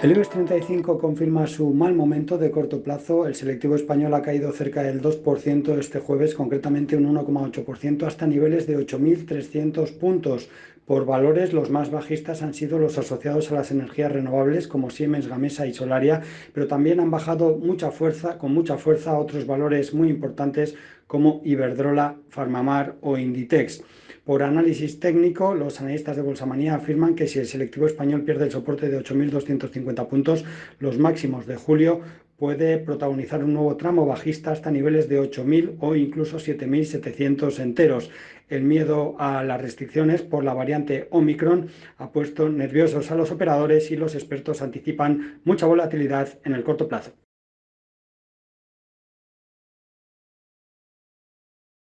El IBEX 35 confirma su mal momento de corto plazo. El selectivo español ha caído cerca del 2% este jueves, concretamente un 1,8%, hasta niveles de 8.300 puntos. Por valores, los más bajistas han sido los asociados a las energías renovables, como Siemens, Gamesa y Solaria, pero también han bajado mucha fuerza, con mucha fuerza otros valores muy importantes como Iberdrola, Farmamar o Inditex. Por análisis técnico, los analistas de Bolsamanía afirman que si el selectivo español pierde el soporte de 8.250 puntos, los máximos de julio puede protagonizar un nuevo tramo bajista hasta niveles de 8.000 o incluso 7.700 enteros. El miedo a las restricciones por la variante Omicron ha puesto nerviosos a los operadores y los expertos anticipan mucha volatilidad en el corto plazo.